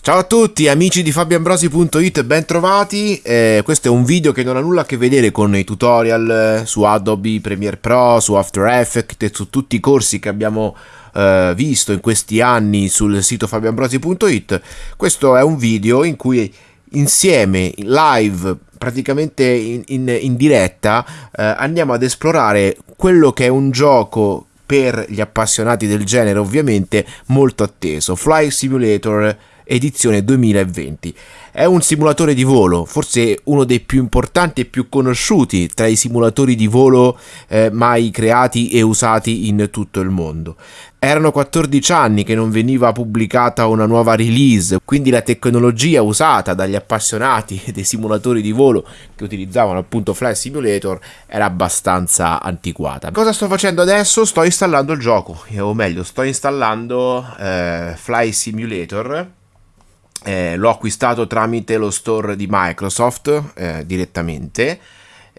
Ciao a tutti amici di fabioambrosi.it, bentrovati. Eh, questo è un video che non ha nulla a che vedere con i tutorial eh, su Adobe Premiere Pro, su After Effects e su tutti i corsi che abbiamo eh, visto in questi anni sul sito fabioambrosi.it. Questo è un video in cui insieme, live, praticamente in, in, in diretta, eh, andiamo ad esplorare quello che è un gioco per gli appassionati del genere ovviamente molto atteso, Fly Simulator edizione 2020. È un simulatore di volo, forse uno dei più importanti e più conosciuti tra i simulatori di volo eh, mai creati e usati in tutto il mondo. Erano 14 anni che non veniva pubblicata una nuova release, quindi la tecnologia usata dagli appassionati dei simulatori di volo che utilizzavano appunto Flight Simulator era abbastanza antiquata. Cosa sto facendo adesso? Sto installando il gioco, o meglio, sto installando eh, Fly Simulator eh, l'ho acquistato tramite lo store di Microsoft eh, direttamente.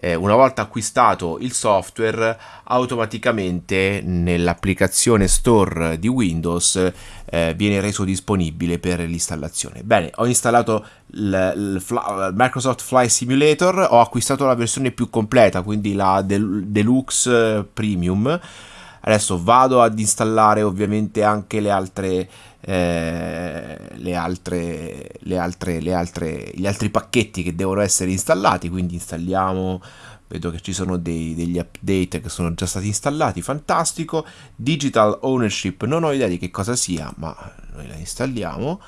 Eh, una volta acquistato il software, automaticamente nell'applicazione store di Windows eh, viene reso disponibile per l'installazione. Bene, ho installato il, Fly, Microsoft Flight Simulator, ho acquistato la versione più completa, quindi la Del Deluxe Premium. Adesso vado ad installare ovviamente anche le altre eh, le altre, le altre, le altre, gli altri pacchetti che devono essere installati, quindi installiamo vedo che ci sono dei, degli update che sono già stati installati, fantastico. Digital Ownership, non ho idea di che cosa sia, ma noi la installiamo.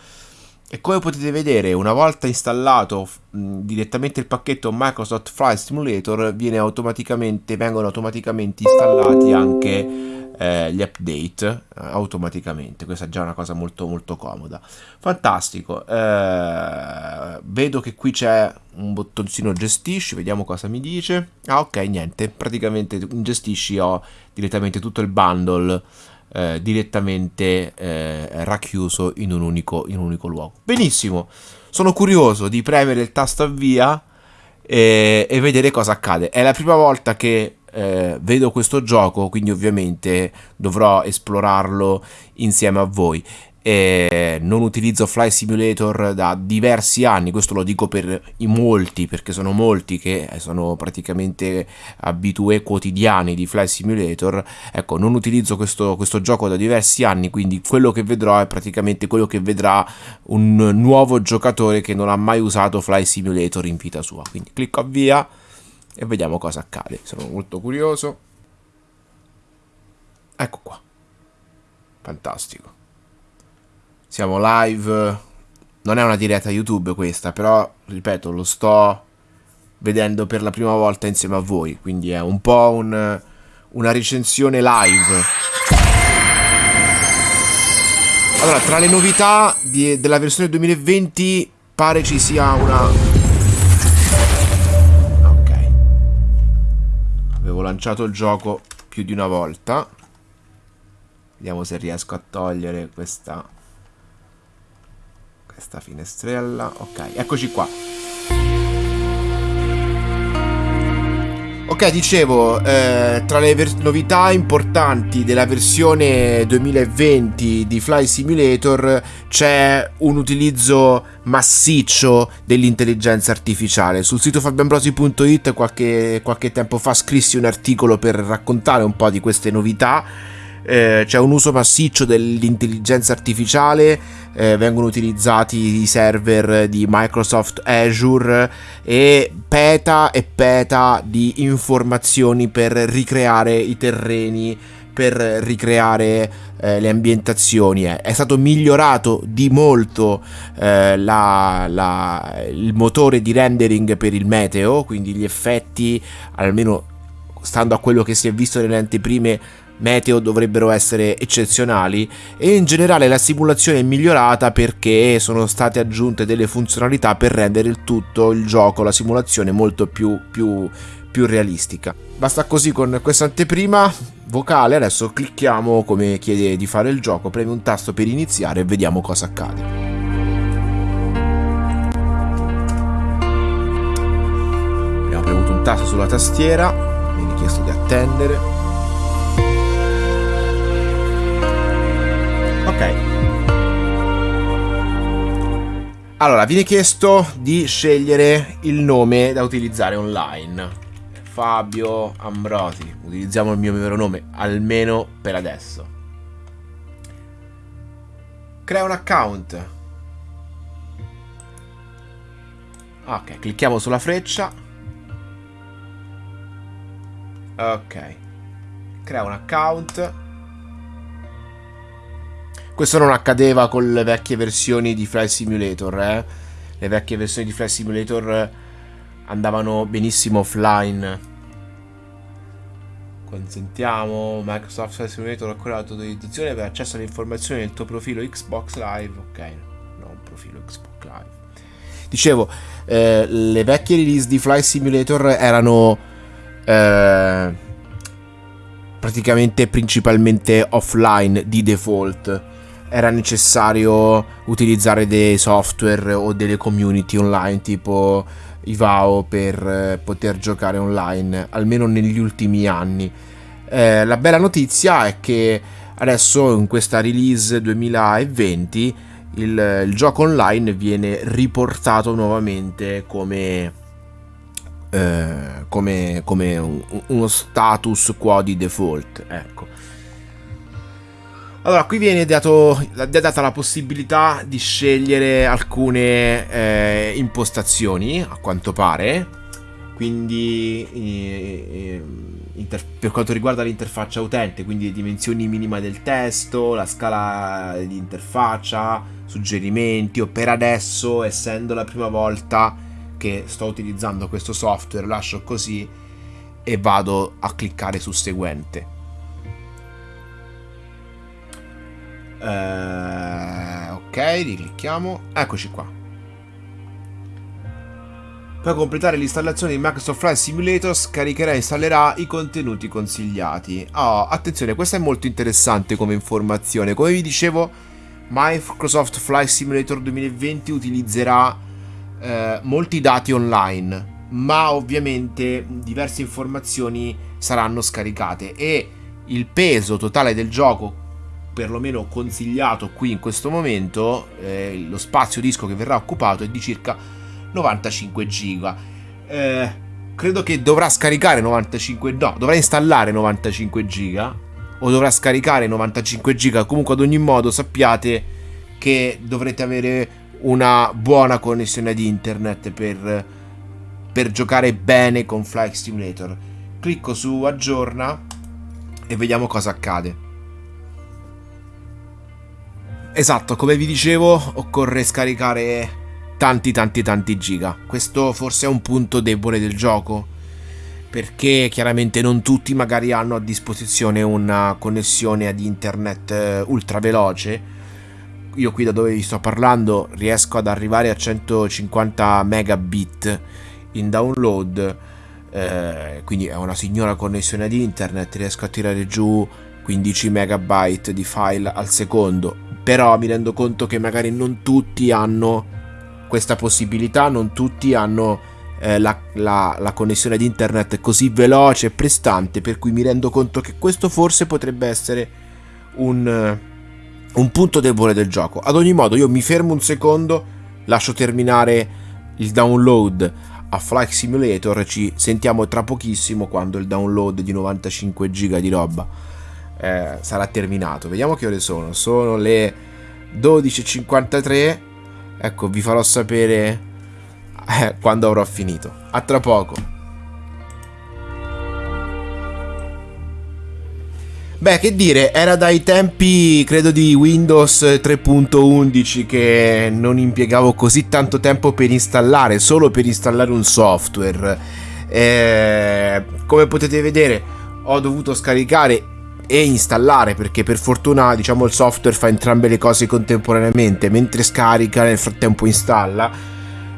E come potete vedere, una volta installato mh, direttamente il pacchetto Microsoft Flight Simulator, automaticamente, vengono automaticamente installati anche eh, gli update eh, automaticamente. Questa è già una cosa molto molto comoda. Fantastico. Eh, vedo che qui c'è un bottoncino gestisci, vediamo cosa mi dice. Ah ok, niente, praticamente in gestisci ho direttamente tutto il bundle eh, direttamente eh, racchiuso in un, unico, in un unico luogo. Benissimo, sono curioso di premere il tasto avvia e, e vedere cosa accade. È la prima volta che eh, vedo questo gioco, quindi ovviamente dovrò esplorarlo insieme a voi. E non utilizzo Fly Simulator da diversi anni, questo lo dico per i molti, perché sono molti che sono praticamente abitue quotidiani di Fly Simulator. Ecco, non utilizzo questo, questo gioco da diversi anni, quindi quello che vedrò è praticamente quello che vedrà un nuovo giocatore che non ha mai usato Fly Simulator in vita sua. Quindi clicco avvia e vediamo cosa accade. Sono molto curioso. Ecco qua. Fantastico. Siamo live. Non è una diretta YouTube questa, però, ripeto, lo sto vedendo per la prima volta insieme a voi, quindi è un po' un, una recensione live. Allora, tra le novità di, della versione 2020 pare ci sia una Avevo lanciato il gioco più di una volta. Vediamo se riesco a togliere questa, questa finestrella. Ok, eccoci qua. Ok, dicevo, eh, tra le novità importanti della versione 2020 di Fly Simulator c'è un utilizzo massiccio dell'intelligenza artificiale. Sul sito fabioambrosi.it qualche, qualche tempo fa scrissi un articolo per raccontare un po' di queste novità eh, c'è un uso massiccio dell'intelligenza artificiale, eh, vengono utilizzati i server di Microsoft Azure e peta e peta di informazioni per ricreare i terreni per ricreare eh, le ambientazioni. È stato migliorato di molto eh, la, la, il motore di rendering per il meteo, quindi gli effetti, almeno stando a quello che si è visto nelle anteprime, meteo dovrebbero essere eccezionali e in generale la simulazione è migliorata perché sono state aggiunte delle funzionalità per rendere il tutto, il gioco, la simulazione molto più, più, più realistica. Basta così con questa anteprima vocale, adesso clicchiamo come chiede di fare il gioco, premi un tasto per iniziare e vediamo cosa accade. Abbiamo premuto un tasto sulla tastiera, viene chiesto di attendere. Allora, viene chiesto di scegliere il nome da utilizzare online. Fabio Ambrosi. Utilizziamo il mio vero nome, almeno per adesso. Crea un account. Ok, clicchiamo sulla freccia. Ok. Crea un account. Questo non accadeva con le vecchie versioni di Flight Simulator, eh? Le vecchie versioni di Flight Simulator andavano benissimo offline. Consentiamo Microsoft Flight Simulator ancora l'autorizzazione per accesso alle informazioni del tuo profilo Xbox Live. Ok, no, un profilo Xbox Live. Dicevo, eh, le vecchie release di Flight Simulator erano eh, praticamente principalmente offline di default era necessario utilizzare dei software o delle community online tipo Ivao per eh, poter giocare online, almeno negli ultimi anni. Eh, la bella notizia è che adesso in questa release 2020 il, il gioco online viene riportato nuovamente come, eh, come, come un, uno status quo di default. Ecco. Allora, qui viene dato, data la possibilità di scegliere alcune eh, impostazioni, a quanto pare. Quindi, eh, inter- per quanto riguarda l'interfaccia utente, quindi le dimensioni minime del testo, la scala di interfaccia, suggerimenti, o per adesso, essendo la prima volta che sto utilizzando questo software, lascio così e vado a cliccare su seguente. Eh, ok, riclicchiamo. Eccoci qua. Per completare l'installazione di Microsoft Flight Simulator scaricherà e installerà i contenuti consigliati. Oh, attenzione, questa è molto interessante come informazione. Come vi dicevo, Microsoft Flight Simulator 2020 utilizzerà eh, molti dati online, ma ovviamente diverse informazioni saranno scaricate e il peso totale del gioco perlomeno consigliato qui in questo momento, eh, lo spazio disco che verrà occupato è di circa 95 giga. Eh, credo che dovrà scaricare 95 no, dovrà installare 95 giga o dovrà scaricare 95 giga. Comunque ad ogni modo sappiate che dovrete avere una buona connessione di internet per, per giocare bene con Flight Simulator. Clicco su aggiorna e vediamo cosa accade. Esatto, come vi dicevo, occorre scaricare tanti tanti tanti giga. Questo forse è un punto debole del gioco, perché chiaramente non tutti magari hanno a disposizione una connessione ad internet eh, ultra veloce. Io qui da dove vi sto parlando riesco ad arrivare a 150 megabit in download, eh, quindi è una signora connessione ad internet, riesco a tirare giù 15 megabyte di file al secondo però mi rendo conto che magari non tutti hanno questa possibilità, non tutti hanno eh, la, la, la, connessione di internet così veloce e prestante, per cui mi rendo conto che questo forse potrebbe essere un, un punto debole del gioco. Ad ogni modo io mi fermo un secondo, lascio terminare il download a Flight Simulator ci sentiamo tra pochissimo quando il download di 95 giga di roba eh, sarà terminato. Vediamo che ore sono. Sono le 12.53. Ecco, vi farò sapere eh, quando avrò finito. A tra poco. Beh, che dire, era dai tempi, credo, di Windows 3.11 che non impiegavo così tanto tempo per installare, solo per installare un software. Eh, come potete vedere, ho dovuto scaricare e installare perché per fortuna diciamo il software fa entrambe le cose contemporaneamente. Mentre scarica nel frattempo installa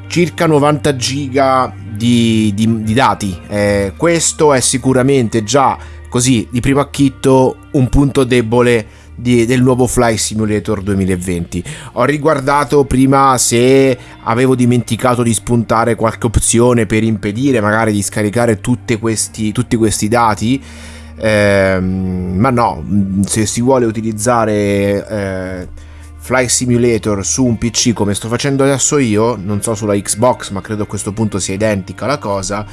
circa 90 giga di, di, di dati. Eh, questo è sicuramente già così di primo acchitto un punto debole di, del nuovo Fly Simulator 2020 ho riguardato prima se avevo dimenticato di spuntare qualche opzione per impedire magari di scaricare questi, tutti questi dati eh, ma no, se si vuole utilizzare eh, Fly Simulator su un PC come sto facendo adesso io, non so sulla Xbox, ma credo a questo punto sia identica la cosa,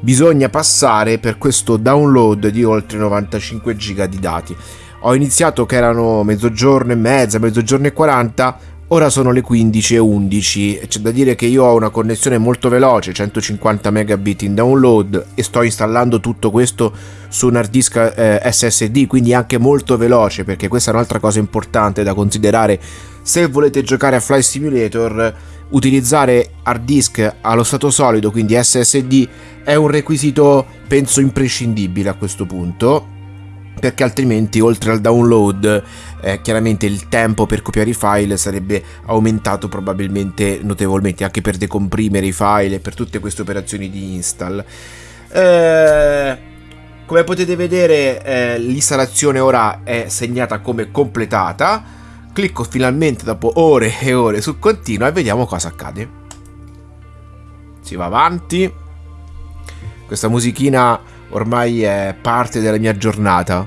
bisogna passare per questo download di oltre 95 giga di dati. Ho iniziato che erano mezzogiorno e mezza, mezzogiorno e 40, ora sono le 15 e 11. C'è da dire che io ho una connessione molto veloce, 150 megabit in download e sto installando tutto questo su un hard disk eh, SSD, quindi anche molto veloce, perché questa è un'altra cosa importante da considerare se volete giocare a Fly Simulator utilizzare hard disk allo stato solido, quindi SSD, è un requisito penso imprescindibile a questo punto perché altrimenti oltre al download eh, chiaramente il tempo per copiare i file sarebbe aumentato probabilmente notevolmente anche per decomprimere i file e per tutte queste operazioni di install. Eh, come potete vedere eh, l'installazione ora è segnata come completata. Clicco finalmente dopo ore e ore su continua e vediamo cosa accade. Si va avanti. Questa musichina ormai è parte della mia giornata.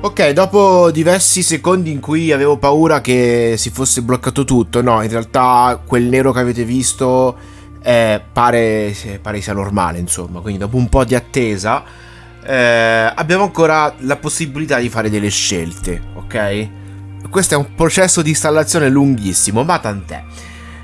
Ok, dopo diversi secondi in cui avevo paura che si fosse bloccato tutto, no, in realtà quel nero che avete visto eh, pare, pare, sia normale, insomma, quindi dopo un po' di attesa eh, abbiamo ancora la possibilità di fare delle scelte, ok? Questo è un processo di installazione lunghissimo, ma tant'è.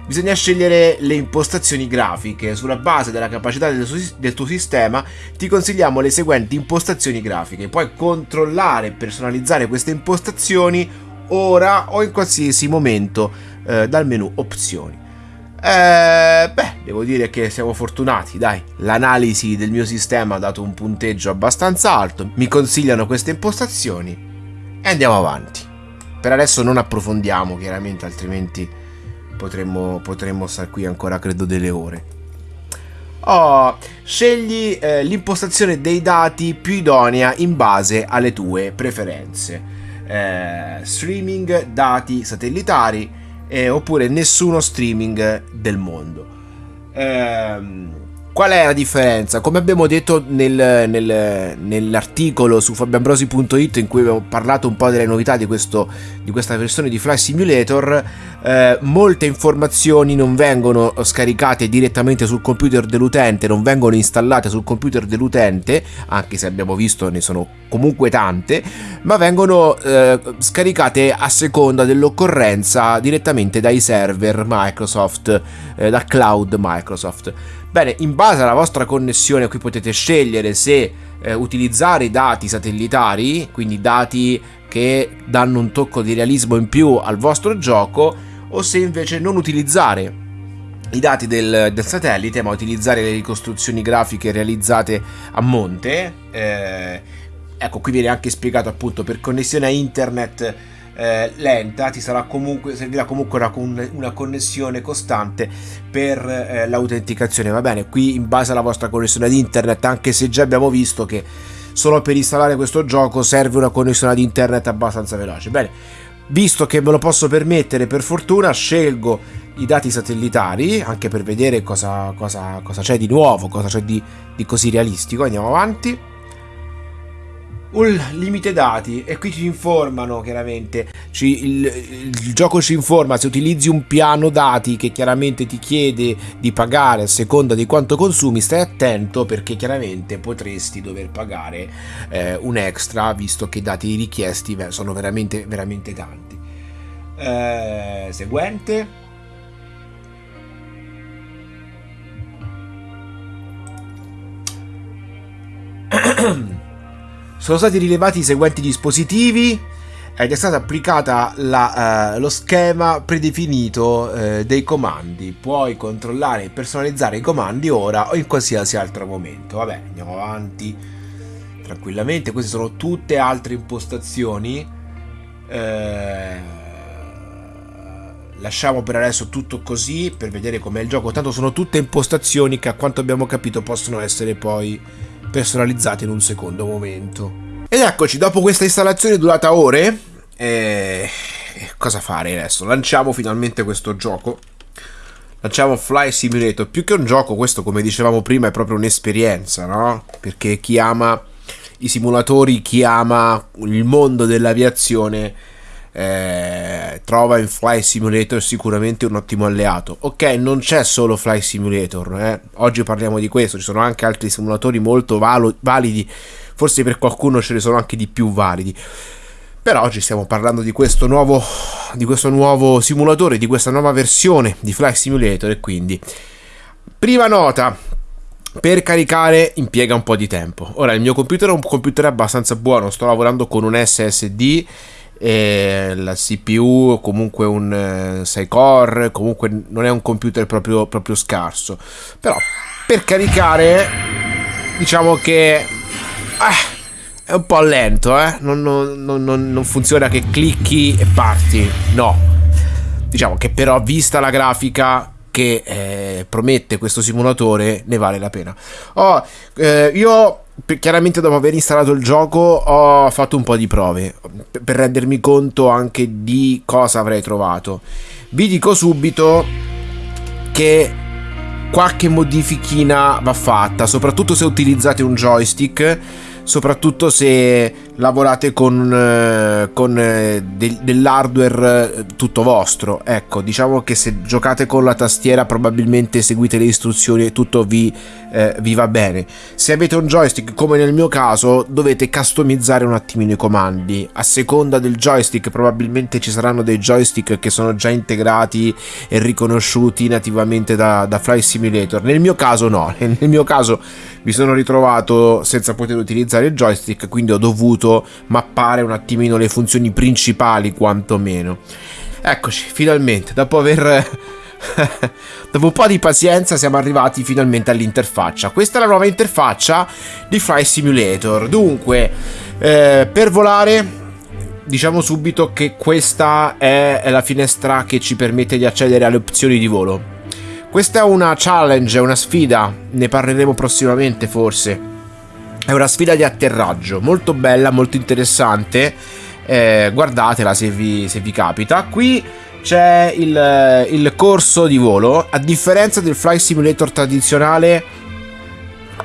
Bisogna scegliere le impostazioni grafiche. Sulla base della capacità del, del tuo sistema ti consigliamo le seguenti impostazioni grafiche. Puoi controllare e personalizzare queste impostazioni ora o in qualsiasi momento eh, dal menu opzioni. Eh, beh, devo dire che siamo fortunati, dai. L'analisi del mio sistema ha dato un punteggio abbastanza alto. Mi consigliano queste impostazioni e andiamo avanti. Per adesso non approfondiamo, chiaramente, altrimenti potremmo, potremmo stare qui ancora credo delle ore. Oh, scegli eh, l'impostazione dei dati più idonea in base alle tue preferenze. Eh, streaming, dati satellitari eh, oppure nessuno streaming del mondo. Eh, Qual è la differenza? Come abbiamo detto nel, nel, nell'articolo su fabiambrosi.it in cui abbiamo parlato un po' delle novità di, questo, di questa versione di Fly Simulator, eh, molte informazioni non vengono scaricate direttamente sul computer dell'utente, non vengono installate sul computer dell'utente, anche se abbiamo visto ne sono comunque tante, ma vengono eh, scaricate a seconda dell'occorrenza direttamente dai server Microsoft, eh, da cloud Microsoft. Bene, in base alla vostra connessione qui potete scegliere se eh, utilizzare i dati satellitari, quindi dati che danno un tocco di realismo in più al vostro gioco, o se invece non utilizzare i dati del, del satellite, ma utilizzare le ricostruzioni grafiche realizzate a monte. Eh, ecco, qui viene anche spiegato appunto per connessione a internet eh, lenta, ti sarà comunque, servirà comunque una, una connessione costante per eh, l'autenticazione. Va bene, qui in base alla vostra connessione ad internet, anche se già abbiamo visto che solo per installare questo gioco serve una connessione ad internet abbastanza veloce. Bene, visto che me lo posso permettere, per fortuna scelgo i dati satellitari anche per vedere cosa, cosa, cosa c'è di nuovo, cosa c'è di, di così realistico. Andiamo avanti un limite dati e qui ci informano chiaramente. Ci, il, il, gioco ci informa se utilizzi un piano dati che chiaramente ti chiede di pagare a seconda di quanto consumi stai attento perché chiaramente potresti dover pagare eh, un extra visto che i dati richiesti sono veramente veramente tanti. Eh, seguente Sono stati rilevati i seguenti dispositivi ed è stato applicato uh, lo schema predefinito uh, dei comandi. Puoi controllare e personalizzare i comandi ora o in qualsiasi altro momento. Vabbè, andiamo avanti tranquillamente. Queste sono tutte altre impostazioni. Uh, lasciamo per adesso tutto così per vedere com'è il gioco. Tanto sono tutte impostazioni che a quanto abbiamo capito possono essere poi personalizzate in un secondo momento. Ed eccoci, dopo questa installazione durata ore, eh, cosa fare adesso? Lanciamo finalmente questo gioco. Lanciamo Fly Simulator. Più che un gioco, questo come dicevamo prima è proprio un'esperienza, no? Perché chi ama i simulatori, chi ama il mondo dell'aviazione eh, trova in Fly Simulator sicuramente un ottimo alleato. Ok, non c'è solo Fly Simulator, eh? oggi parliamo di questo, ci sono anche altri simulatori molto valo- validi, forse per qualcuno ce ne sono anche di più validi. Però oggi stiamo parlando di questo nuovo, di questo nuovo simulatore, di questa nuova versione di Fly Simulator e quindi... Prima nota, per caricare impiega un po' di tempo. Ora il mio computer è un computer abbastanza buono, sto lavorando con un SSD e la CPU comunque un 6 eh, core, comunque non è un computer proprio, proprio scarso. Però per caricare diciamo che ah, è un po' lento, eh? non, non, non, non funziona che clicchi e parti, no. Diciamo che però vista la grafica che eh, promette questo simulatore ne vale la pena. Oh, eh, io chiaramente dopo aver installato il gioco ho fatto un po' di prove per rendermi conto anche di cosa avrei trovato. Vi dico subito che qualche modifichina va fatta, soprattutto se utilizzate un joystick soprattutto se lavorate con, eh, con eh, de- dell'hardware eh, tutto vostro. Ecco, diciamo che se giocate con la tastiera probabilmente seguite le istruzioni e tutto vi, eh, vi va bene. Se avete un joystick come nel mio caso dovete customizzare un attimino i comandi. A seconda del joystick probabilmente ci saranno dei joystick che sono già integrati e riconosciuti nativamente da, da Fly Simulator. Nel mio caso no, nel mio caso mi sono ritrovato senza poter utilizzare il joystick, quindi ho dovuto dovuto mappare un attimino le funzioni principali quantomeno. Eccoci, finalmente, dopo aver... dopo un po' di pazienza siamo arrivati finalmente all'interfaccia. Questa è la nuova interfaccia di Fly Simulator. Dunque, eh, per volare diciamo subito che questa è la finestra che ci permette di accedere alle opzioni di volo. Questa è una challenge, una sfida, ne parleremo prossimamente forse. È una sfida di atterraggio molto bella, molto interessante. Eh, guardatela se vi, se vi, capita. Qui c'è il, il corso di volo. A differenza del Fly Simulator tradizionale,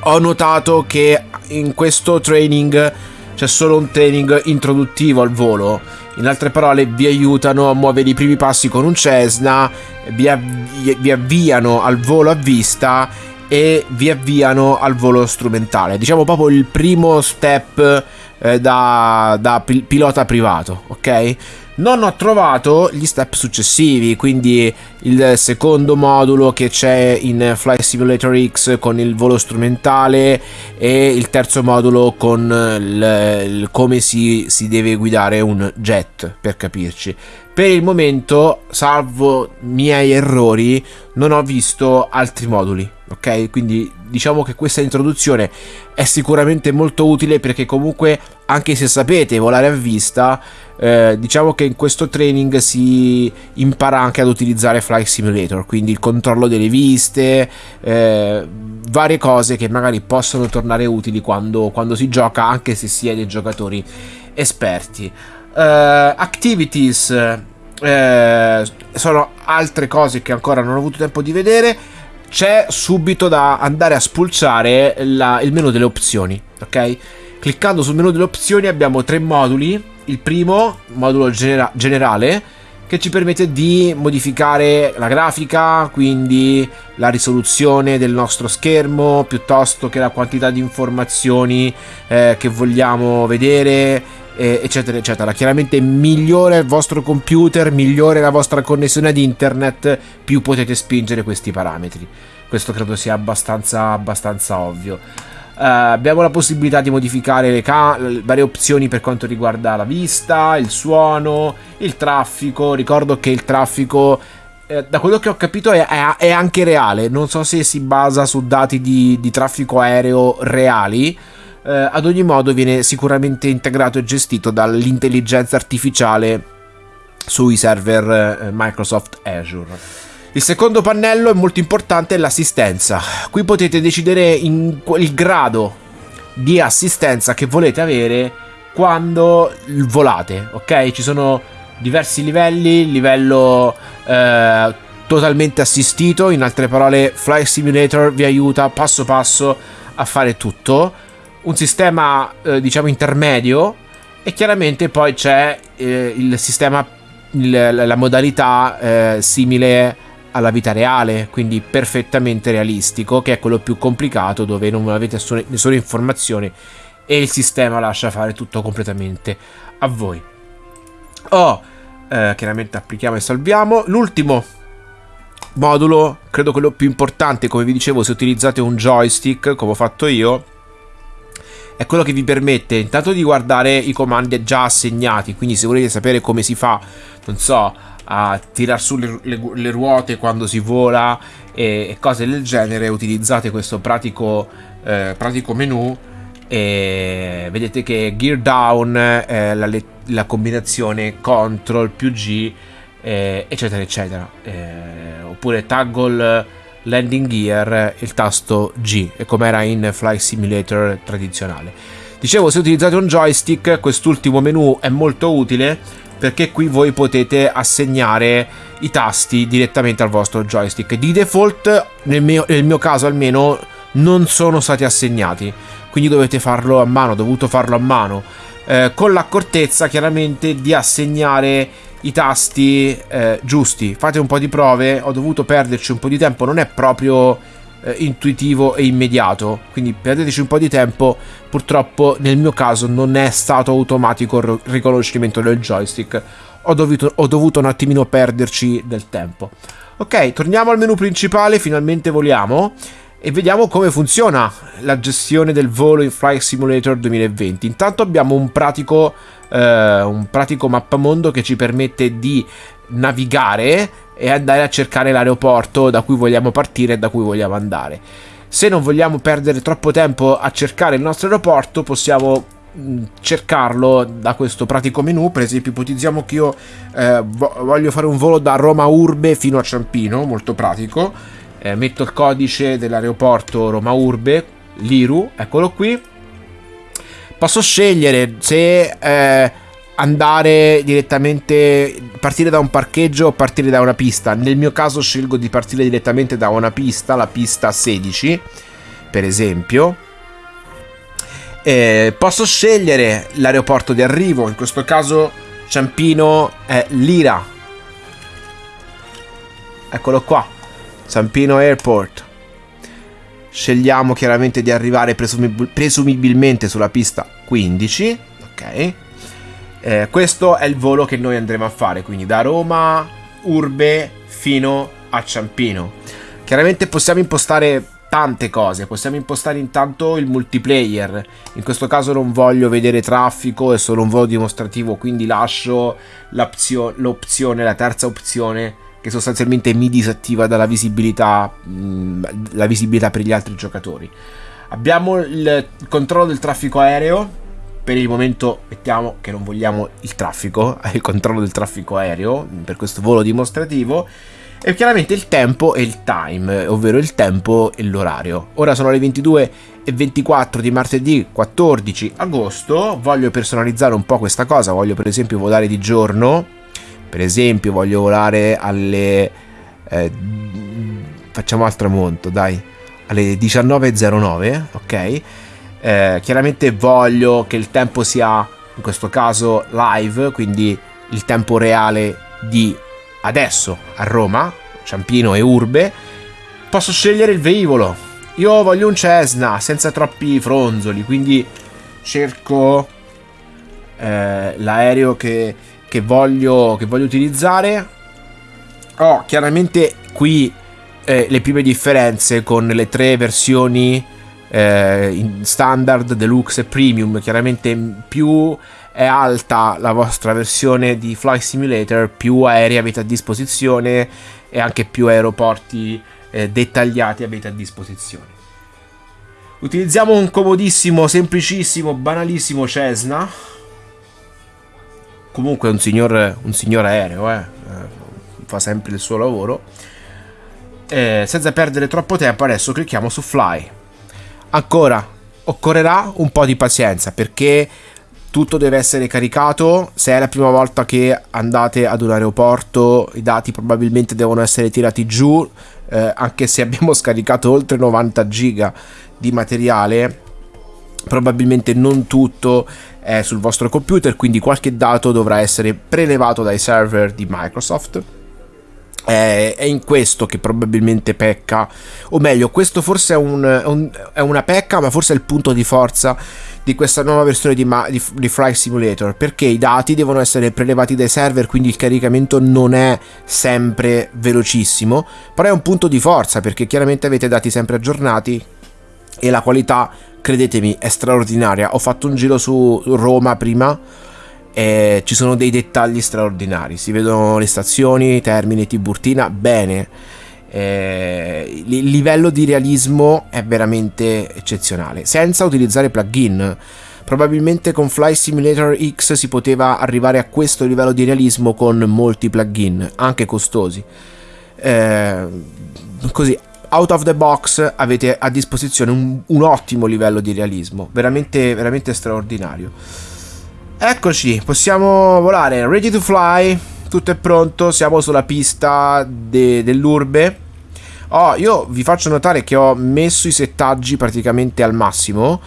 ho notato che in questo training c'è solo un training introduttivo al volo. In altre parole, vi aiutano a muovere i primi passi con un Cessna, vi, avvi- vi avviano al volo a vista e vi avviano al volo strumentale. Diciamo proprio il primo step eh, da, da pil- pilota privato, ok? Non ho trovato gli step successivi, quindi il secondo modulo che c'è in Flight Simulator X con il volo strumentale e il terzo modulo con il, il come si, si deve guidare un jet, per capirci. Per il momento, salvo miei errori, non ho visto altri moduli ok? Quindi diciamo che questa introduzione è sicuramente molto utile perché comunque anche se sapete volare a vista, eh, diciamo che in questo training si impara anche ad utilizzare Flight Simulator, quindi il controllo delle viste, eh, varie cose che magari possono tornare utili quando, quando si gioca anche se si è dei giocatori esperti. Uh, activities uh, sono altre cose che ancora non ho avuto tempo di vedere c'è subito da andare a spulciare la, il menu delle opzioni, ok? Cliccando sul menu delle opzioni abbiamo tre moduli. Il primo, modulo genera- generale, che ci permette di modificare la grafica, quindi la risoluzione del nostro schermo, piuttosto che la quantità di informazioni eh, che vogliamo vedere, eccetera eccetera. Chiaramente migliore il vostro computer migliore la vostra connessione ad internet più potete spingere questi parametri. Questo credo sia abbastanza abbastanza ovvio uh, abbiamo la possibilità di modificare le, varie opzioni per quanto riguarda la vista il suono il traffico. Ricordo che il traffico eh, da quello che ho capito è, è, è, anche reale. Non so se si basa su dati di, di traffico aereo reali. Eh, ad ogni modo viene sicuramente integrato e gestito dall'intelligenza artificiale sui server eh, Microsoft Azure. Il secondo pannello è molto importante, è l'assistenza. Qui potete decidere il grado di assistenza che volete avere quando volate, ok? Ci sono diversi livelli, livello eh, totalmente assistito, in altre parole Flight Simulator vi aiuta passo passo a fare tutto un sistema eh, diciamo intermedio e chiaramente poi c'è eh, il sistema, il, la modalità eh, simile alla vita reale, quindi perfettamente realistico, che è quello più complicato dove non avete nessuna informazione e il sistema lascia fare tutto completamente a voi. Oh, eh, chiaramente applichiamo e salviamo. L'ultimo modulo, credo quello più importante, come vi dicevo, se utilizzate un joystick, come ho fatto io, è quello che vi permette intanto di guardare i comandi già assegnati, quindi se volete sapere come si fa, non so, a tirar su le, le, le ruote quando si vola e, e, cose del genere, utilizzate questo pratico, eh, pratico menu e vedete che gear down è la, la combinazione control più G eh, eccetera eccetera. Eh, oppure toggle landing gear il tasto G e come era in Flight Simulator tradizionale. Dicevo se utilizzate un joystick quest'ultimo menu è molto utile perché qui voi potete assegnare i tasti direttamente al vostro joystick di default nel mio, nel mio caso almeno non sono stati assegnati quindi dovete farlo a mano, dovuto farlo a mano, eh, con l'accortezza chiaramente di assegnare i tasti eh, giusti. Fate un po' di prove, ho dovuto perderci un po' di tempo, non è proprio eh, intuitivo e immediato, quindi perdeteci un po' di tempo, purtroppo nel mio caso non è stato automatico il riconoscimento del joystick, ho dovuto, ho dovuto un attimino perderci del tempo. Ok, torniamo al menu principale, finalmente voliamo. E vediamo come funziona la gestione del volo in Flight Simulator 2020. Intanto abbiamo un pratico, eh, un pratico mappamondo che ci permette di navigare e andare a cercare l'aeroporto da cui vogliamo partire e da cui vogliamo andare. Se non vogliamo perdere troppo tempo a cercare il nostro aeroporto, possiamo mm, cercarlo da questo pratico menu. Per esempio, ipotizziamo che io eh, voglio fare un volo da Roma Urbe fino a Ciampino, molto pratico eh, metto il codice dell'aeroporto Roma Urbe, l'IRU, eccolo qui. Posso scegliere se eh, andare direttamente, partire da un parcheggio o partire da una pista. Nel mio caso scelgo di partire direttamente da una pista, la pista 16, per esempio. Eh, posso scegliere l'aeroporto di arrivo, in questo caso Ciampino è Lira. Eccolo qua. Zampino Airport. Scegliamo chiaramente di arrivare presumib- presumibilmente sulla pista 15. Ok. Eh, questo è il volo che noi andremo a fare, quindi da Roma, Urbe fino a Ciampino. Chiaramente possiamo impostare tante cose, possiamo impostare intanto il multiplayer. In questo caso non voglio vedere traffico, è solo un volo dimostrativo, quindi lascio l'opzione, la terza opzione che sostanzialmente mi disattiva dalla visibilità, la visibilità per gli altri giocatori. Abbiamo il controllo del traffico aereo. Per il momento mettiamo che non vogliamo il traffico, il controllo del traffico aereo per questo volo dimostrativo. E chiaramente il tempo e il time, ovvero il tempo e l'orario. Ora sono le 22 e 24 di martedì 14 agosto. Voglio personalizzare un po' questa cosa. Voglio per esempio volare di giorno per esempio voglio volare alle eh, facciamo al tramonto dai alle 19.09 ok eh, chiaramente voglio che il tempo sia in questo caso live quindi il tempo reale di adesso a Roma Ciampino e Urbe posso scegliere il velivolo io voglio un Cessna senza troppi fronzoli quindi cerco eh, l'aereo che che voglio, che voglio utilizzare. Ho chiaramente qui eh, le prime differenze con le tre versioni eh, standard, deluxe e premium. Chiaramente più è alta la vostra versione di Flight Simulator, più aerei avete a disposizione e anche più aeroporti eh, dettagliati avete a disposizione. Utilizziamo un comodissimo, semplicissimo, banalissimo Cessna comunque un signor, un signor aereo, eh. eh. fa sempre il suo lavoro. Eh, senza perdere troppo tempo, adesso clicchiamo su Fly. Ancora, occorrerà un po' di pazienza perché tutto deve essere caricato. Se è la prima volta che andate ad un aeroporto, i dati probabilmente devono essere tirati giù, eh, anche se abbiamo scaricato oltre 90 giga di materiale probabilmente non tutto è sul vostro computer, quindi qualche dato dovrà essere prelevato dai server di Microsoft. È in questo che probabilmente pecca, o meglio, questo forse è, un, un, è una pecca, ma forse è il punto di forza di questa nuova versione di, di, di Flight Simulator, perché i dati devono essere prelevati dai server, quindi il caricamento non è sempre velocissimo, però è un punto di forza perché chiaramente avete dati sempre aggiornati e la qualità credetemi, è straordinaria. Ho fatto un giro su Roma prima e ci sono dei dettagli straordinari. Si vedono le stazioni, Termini, Tiburtina, bene. Il livello di realismo è veramente eccezionale, senza utilizzare plugin. Probabilmente con Fly Simulator X si poteva arrivare a questo livello di realismo con molti plugin, anche costosi. Eh, così out of the box avete a disposizione un, un ottimo livello di realismo, veramente, veramente straordinario. Eccoci, possiamo volare, ready to fly, tutto è pronto, siamo sulla pista de, dell'urbe. Oh, io vi faccio notare che ho messo i settaggi praticamente al massimo.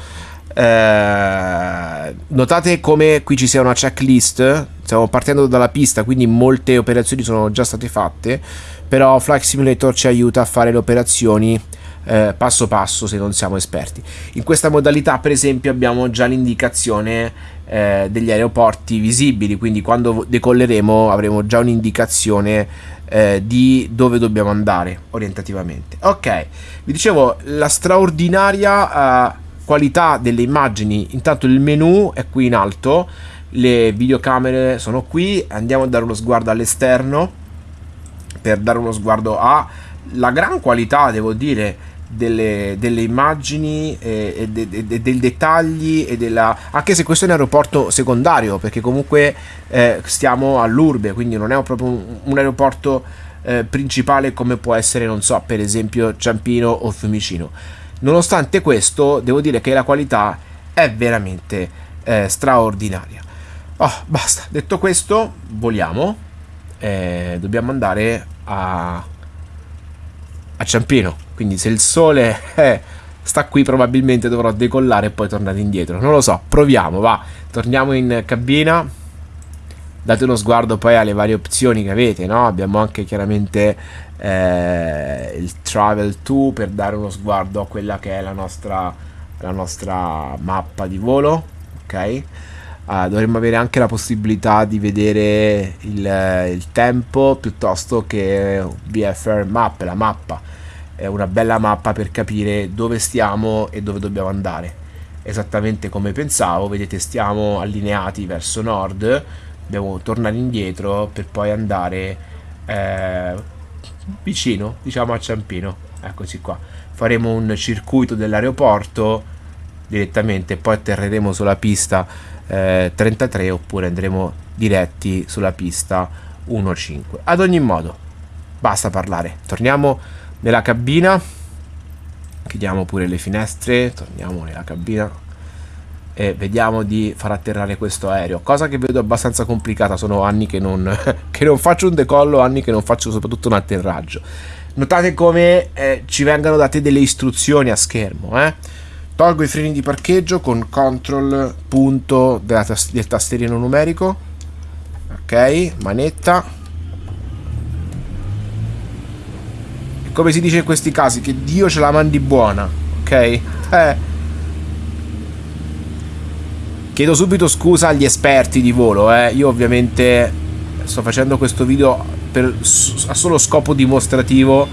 Eh, notate come qui ci sia una checklist. Stiamo partendo dalla pista, quindi molte operazioni sono già state fatte però Flight Simulator ci aiuta a fare le operazioni eh, passo passo se non siamo esperti. In questa modalità per esempio abbiamo già l'indicazione eh, degli aeroporti visibili, quindi quando decolleremo avremo già un'indicazione eh, di dove dobbiamo andare orientativamente. Ok, vi dicevo la straordinaria eh, qualità delle immagini, intanto il menu è qui in alto, le videocamere sono qui, andiamo a dare uno sguardo all'esterno per dare uno sguardo alla gran qualità, devo dire, delle, delle immagini e, e, de, de, dei dettagli e della... anche se questo è un aeroporto secondario perché comunque eh, stiamo all'urbe quindi non è proprio un, un aeroporto eh, principale come può essere non so per esempio Ciampino o Fiumicino. Nonostante questo devo dire che la qualità è veramente eh, straordinaria. Oh, basta. Detto questo voliamo. Eh, dobbiamo andare a, a Ciampino. Quindi se il sole eh, sta qui probabilmente dovrò decollare e poi tornare indietro. Non lo so, proviamo, va. Torniamo in cabina. Date uno sguardo poi alle varie opzioni che avete, no? Abbiamo anche chiaramente eh, il Travel to per dare uno sguardo a quella che è la nostra, la nostra mappa di volo, ok? Uh, dovremmo avere anche la possibilità di vedere il, il tempo piuttosto che VFR Map, la mappa. Una bella mappa per capire dove stiamo e dove dobbiamo andare. Esattamente come pensavo, vedete stiamo allineati verso nord, dobbiamo tornare indietro per poi andare eh, vicino, diciamo a Ciampino. Eccoci qua. Faremo un circuito dell'aeroporto direttamente, poi atterreremo sulla pista eh, 33 oppure andremo diretti sulla pista 1.5 ad ogni modo basta parlare torniamo nella cabina chiudiamo pure le finestre torniamo nella cabina e vediamo di far atterrare questo aereo cosa che vedo abbastanza complicata sono anni che non, che non faccio un decollo anni che non faccio soprattutto un atterraggio notate come eh, ci vengano date delle istruzioni a schermo eh Tolgo i freni di parcheggio con control punto tas del tastierino numerico. Ok, manetta. Come si dice in questi casi, che Dio ce la mandi buona. Ok? Eh. Chiedo subito scusa agli esperti di volo, eh. Io ovviamente sto facendo questo video per, a solo scopo dimostrativo.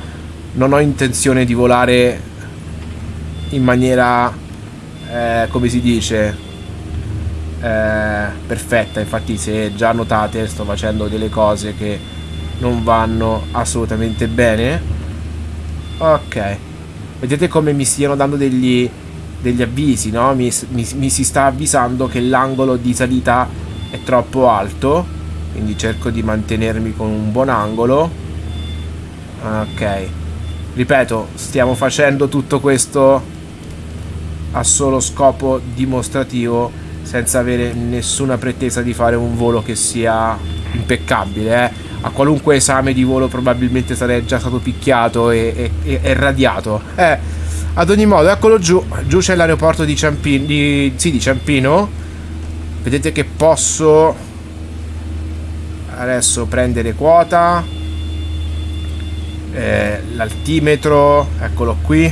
Non ho intenzione di volare in maniera, eh, come si dice, eh, perfetta. Infatti se già notate sto facendo delle cose che non vanno assolutamente bene. Ok. Vedete come mi stiano dando degli, degli avvisi, no? Mi, mi, mi si sta avvisando che l'angolo di salita è troppo alto. Quindi cerco di mantenermi con un buon angolo. Ok. Ripeto, stiamo facendo tutto questo a solo scopo dimostrativo senza avere nessuna pretesa di fare un volo che sia impeccabile eh. A qualunque esame di volo probabilmente sarei già stato picchiato e, e, e radiato eh. Ad ogni modo, eccolo giù. Giù c'è l'aeroporto di Ciampino. Di, sì, di Ciampino. Vedete che posso adesso prendere quota. Eh, l'altimetro, eccolo qui.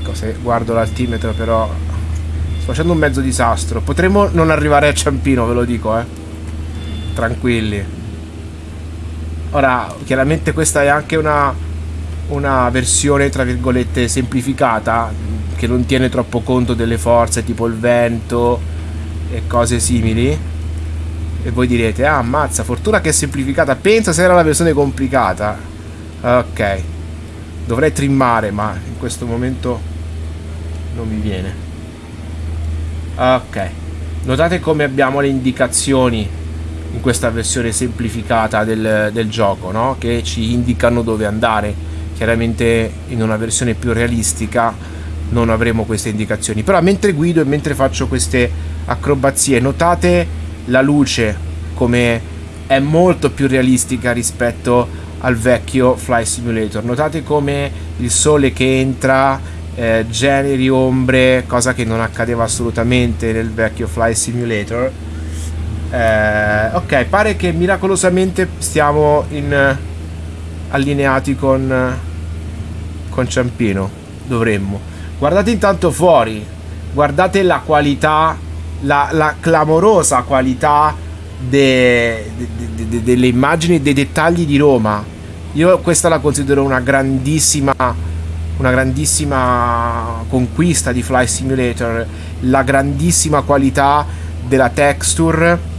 Ecco, se guardo l'altimetro però sto facendo un mezzo disastro. Potremmo non arrivare a Ciampino, ve lo dico, eh. Tranquilli. Ora, chiaramente questa è anche una una versione tra virgolette semplificata che non tiene troppo conto delle forze tipo il vento e cose simili. E voi direte ah ammazza fortuna che è semplificata. Pensa se era la versione complicata. Ok. Dovrei trimmare ma in questo momento non mi viene. Ok. Notate come abbiamo le indicazioni in questa versione semplificata del, del gioco no? che ci indicano dove andare. Chiaramente in una versione più realistica non avremo queste indicazioni. Però mentre guido e mentre faccio queste acrobazie notate la luce come è molto più realistica rispetto al vecchio Fly Simulator. Notate come il sole che entra eh, generi ombre cosa che non accadeva assolutamente nel vecchio Fly Simulator eh, ok pare che miracolosamente stiamo in allineati con, con Ciampino. Dovremmo. Guardate intanto fuori. Guardate la qualità, la, la clamorosa qualità de, de, de, delle immagini e dei dettagli di Roma. Io questa la considero una grandissima una grandissima conquista di Fly Simulator, la grandissima qualità della texture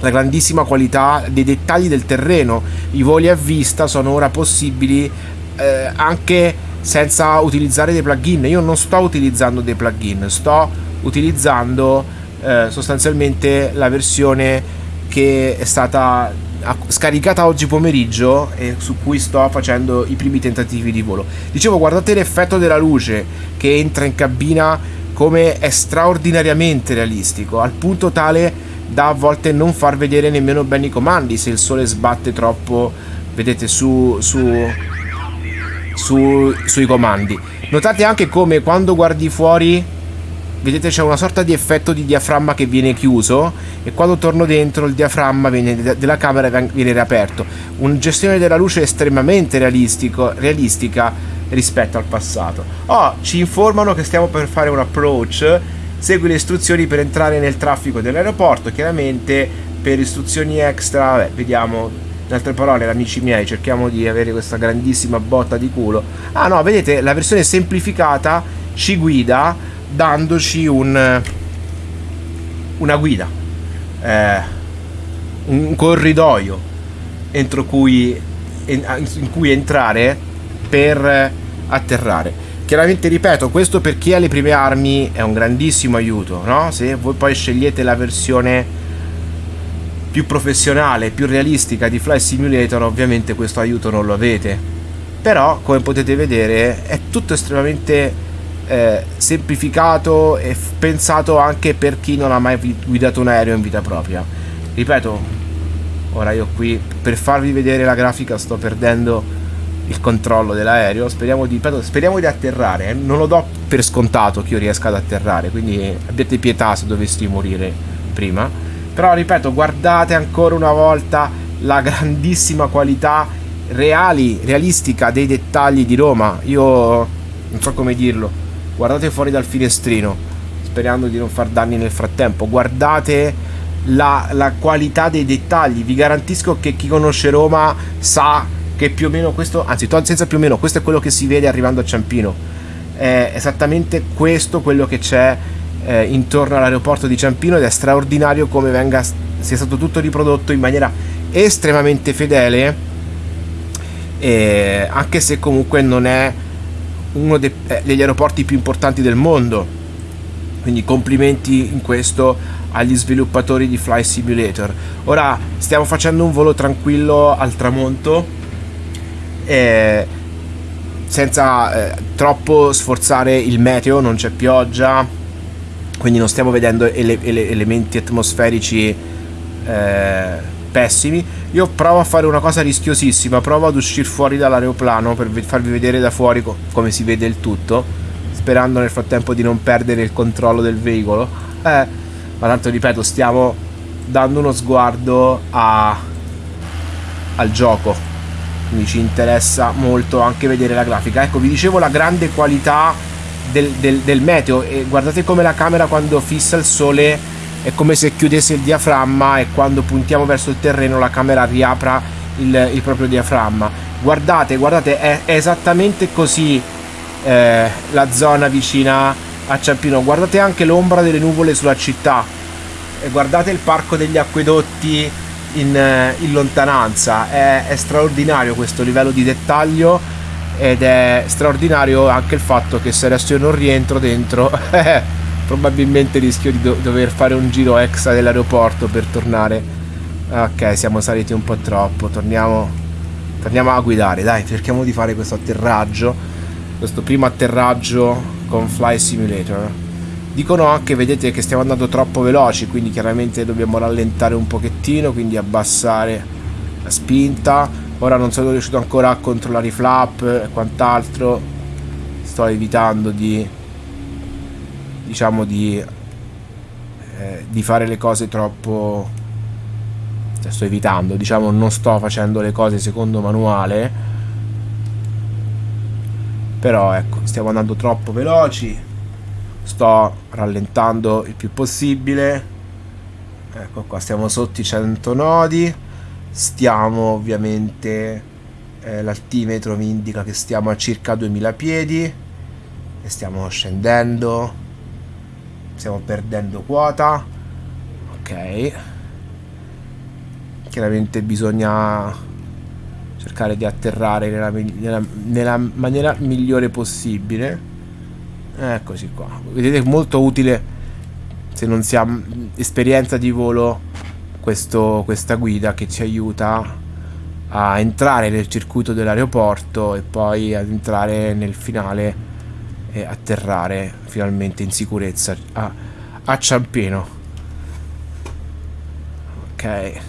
la grandissima qualità dei dettagli del terreno. I voli a vista sono ora possibili eh, anche senza utilizzare dei plugin. Io non sto utilizzando dei plugin, sto utilizzando eh, sostanzialmente la versione che è stata scaricata oggi pomeriggio e su cui sto facendo i primi tentativi di volo. Dicevo, guardate l'effetto della luce che entra in cabina come è straordinariamente realistico, al punto tale da a volte non far vedere nemmeno bene i comandi se il sole sbatte troppo, vedete, su, su, su, sui comandi. Notate anche come quando guardi fuori, vedete c'è una sorta di effetto di diaframma che viene chiuso e quando torno dentro il diaframma viene, della camera viene riaperto. Una gestione della luce estremamente realistica rispetto al passato. Oh, ci informano che stiamo per fare un approach segui le istruzioni per entrare nel traffico dell'aeroporto chiaramente per istruzioni extra vabbè, vediamo in altre parole amici miei cerchiamo di avere questa grandissima botta di culo. Ah no vedete la versione semplificata ci guida dandoci un una guida eh, un corridoio entro cui in cui entrare per atterrare Chiaramente ripeto, questo per chi ha le prime armi è un grandissimo aiuto, no? Se voi poi scegliete la versione più professionale, più realistica di Fly Simulator, ovviamente questo aiuto non lo avete. Però, come potete vedere, è tutto estremamente eh, semplificato e pensato anche per chi non ha mai guidato un aereo in vita propria. Ripeto, ora io qui per farvi vedere la grafica sto perdendo il controllo dell'aereo. Speriamo di, speriamo di atterrare. Eh. Non lo do per scontato che io riesca ad atterrare, quindi abbiate pietà se dovessi morire prima. Però ripeto, guardate ancora una volta la grandissima qualità reali, realistica dei dettagli di Roma. Io non so come dirlo. Guardate fuori dal finestrino, sperando di non far danni nel frattempo. Guardate la, la qualità dei dettagli. Vi garantisco che chi conosce Roma sa che più o meno questo, anzi senza più o meno, questo è quello che si vede arrivando a Ciampino. È esattamente questo quello che c'è eh, intorno all'aeroporto di Ciampino ed è straordinario come venga, sia stato tutto riprodotto in maniera estremamente fedele, eh, anche se comunque non è uno de, eh, degli aeroporti più importanti del mondo. Quindi complimenti in questo agli sviluppatori di Fly Simulator. Ora stiamo facendo un volo tranquillo al tramonto eh, senza eh, troppo sforzare il meteo, non c'è pioggia, quindi non stiamo vedendo ele ele elementi atmosferici eh, pessimi. Io provo a fare una cosa rischiosissima, provo ad uscire fuori dall'aeroplano per farvi vedere da fuori co come si vede il tutto, sperando nel frattempo di non perdere il controllo del veicolo. Eh, ma tanto ripeto, stiamo dando uno sguardo a... al gioco, quindi ci interessa molto anche vedere la grafica. Ecco, vi dicevo la grande qualità del, del, del meteo e guardate come la camera quando fissa il sole è come se chiudesse il diaframma e quando puntiamo verso il terreno la camera riapra il, il proprio diaframma. Guardate guardate è, è esattamente così eh, la zona vicina a Ciampino. Guardate anche l'ombra delle nuvole sulla città. E guardate il parco degli acquedotti in, eh, in lontananza. È, è straordinario questo livello di dettaglio ed è straordinario anche il fatto che se adesso io non rientro dentro probabilmente rischio di do dover fare un giro extra dell'aeroporto per tornare. Ok siamo saliti un po' troppo torniamo torniamo a guidare. Dai cerchiamo di fare questo atterraggio questo primo atterraggio con Fly Simulator dicono anche vedete che stiamo andando troppo veloci quindi chiaramente dobbiamo rallentare un pochettino quindi abbassare la spinta. Ora non sono riuscito ancora a controllare i flap e quant'altro. Sto evitando di diciamo di, eh, di fare le cose troppo cioè, sto evitando diciamo non sto facendo le cose secondo manuale. Però ecco stiamo andando troppo veloci sto rallentando il più possibile. Ecco qua stiamo sotto i 100 nodi. Stiamo ovviamente eh, l'altimetro mi indica che stiamo a circa 2000 piedi e stiamo scendendo. Stiamo perdendo quota. Ok. Chiaramente bisogna cercare di atterrare nella, nella, nella maniera migliore possibile eccoci qua. Vedete molto utile se non si ha esperienza di volo questo, questa guida che ci aiuta a entrare nel circuito dell'aeroporto e poi ad entrare nel finale e atterrare finalmente in sicurezza a, a Ciampino. Ok.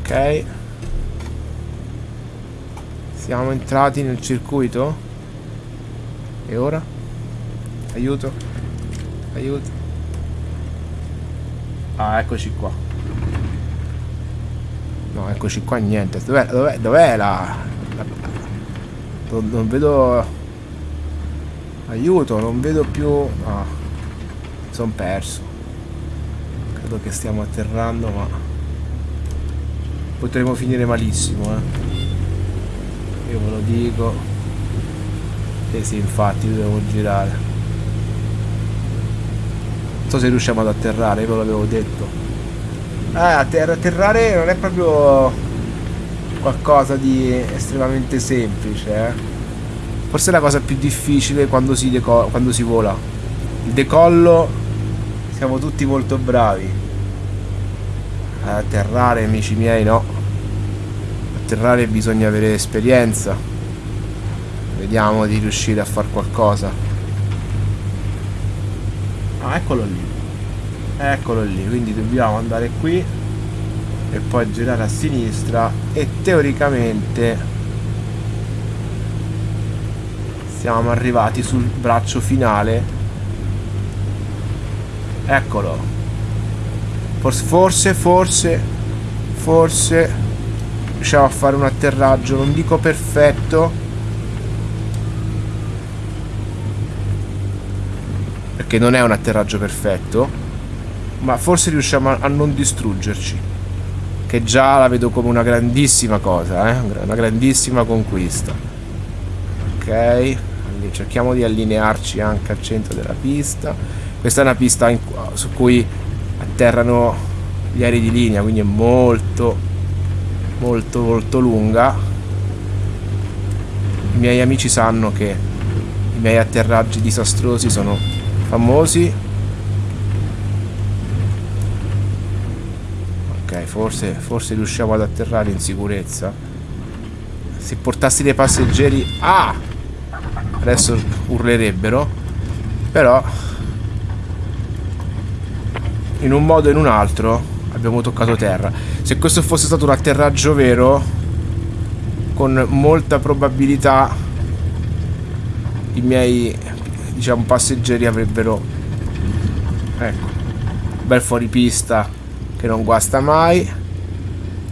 Ok siamo entrati nel circuito e ora aiuto aiuto ah eccoci qua No, eccoci qua, niente. Dov'è, dov'è, dov'è la, la... Non, non, vedo... Aiuto, non vedo più... Ah, sono perso. Credo che stiamo atterrando, ma... Potremmo finire malissimo, eh. Io ve lo dico. Eh sì, infatti, dobbiamo girare. Non so se riusciamo ad atterrare, io ve l'avevo detto. Ah, atterra atterrare non è proprio qualcosa di estremamente semplice, eh. Forse è la cosa più difficile quando si, quando si vola. Il decollo siamo tutti molto bravi. Atterrare, amici miei, no. Atterrare bisogna avere esperienza. Vediamo di riuscire a fare qualcosa. Ah, eccolo lì eccolo lì quindi dobbiamo andare qui e poi girare a sinistra e teoricamente siamo arrivati sul braccio finale eccolo forse forse forse forse riusciamo a fare un atterraggio non dico perfetto perché non è un atterraggio perfetto ma forse riusciamo a, non distruggerci che già la vedo come una grandissima cosa eh? una grandissima conquista ok cerchiamo di allinearci anche al centro della pista questa è una pista in, su cui atterrano gli aerei di linea quindi è molto molto molto lunga i miei amici sanno che i miei atterraggi disastrosi sono famosi forse, forse riusciamo ad atterrare in sicurezza. Se portassi dei passeggeri... Ah! Adesso urlerebbero. Però... in un modo o in un altro abbiamo toccato terra. Se questo fosse stato un atterraggio vero, con molta probabilità i miei diciamo passeggeri avrebbero ecco bel fuoripista che non guasta mai.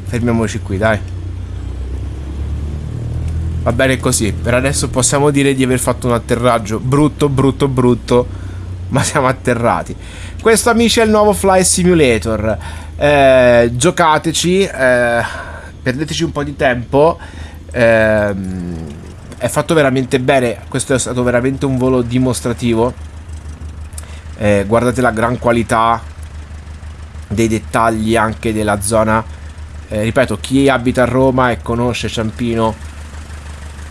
Fermiamoci qui dai. Va bene così. Per adesso possiamo dire di aver fatto un atterraggio brutto brutto brutto ma siamo atterrati. Questo amici è il nuovo Fly Simulator eh, giocateci eh, perdeteci un po' di tempo. Eh, è fatto veramente bene questo è stato veramente un volo dimostrativo. Eh, guardate la gran qualità dei dettagli anche della zona. Eh, ripeto chi abita a Roma e conosce Ciampino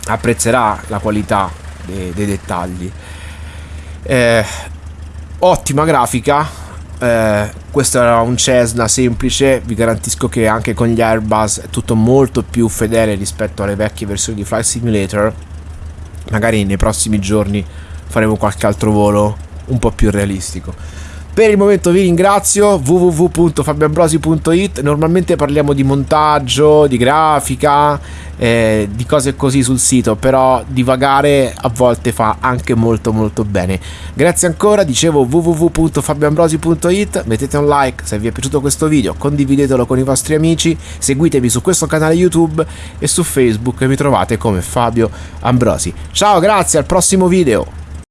apprezzerà la qualità dei, dei dettagli. Eh, ottima grafica eh, questo era un Cessna semplice vi garantisco che anche con gli Airbus è tutto molto più fedele rispetto alle vecchie versioni di Flight Simulator. Magari nei prossimi giorni faremo qualche altro volo un po' più realistico per il momento vi ringrazio www.fabioambrosi.it Normalmente parliamo di montaggio, di grafica, eh, di cose così sul sito Però divagare a volte fa anche molto molto bene. Grazie ancora, dicevo www.fabioambrosi.it Mettete un like se vi è piaciuto questo video Condividetelo con i vostri amici Seguitemi su questo canale YouTube E su Facebook mi trovate come Fabio Ambrosi. Ciao, grazie, al prossimo video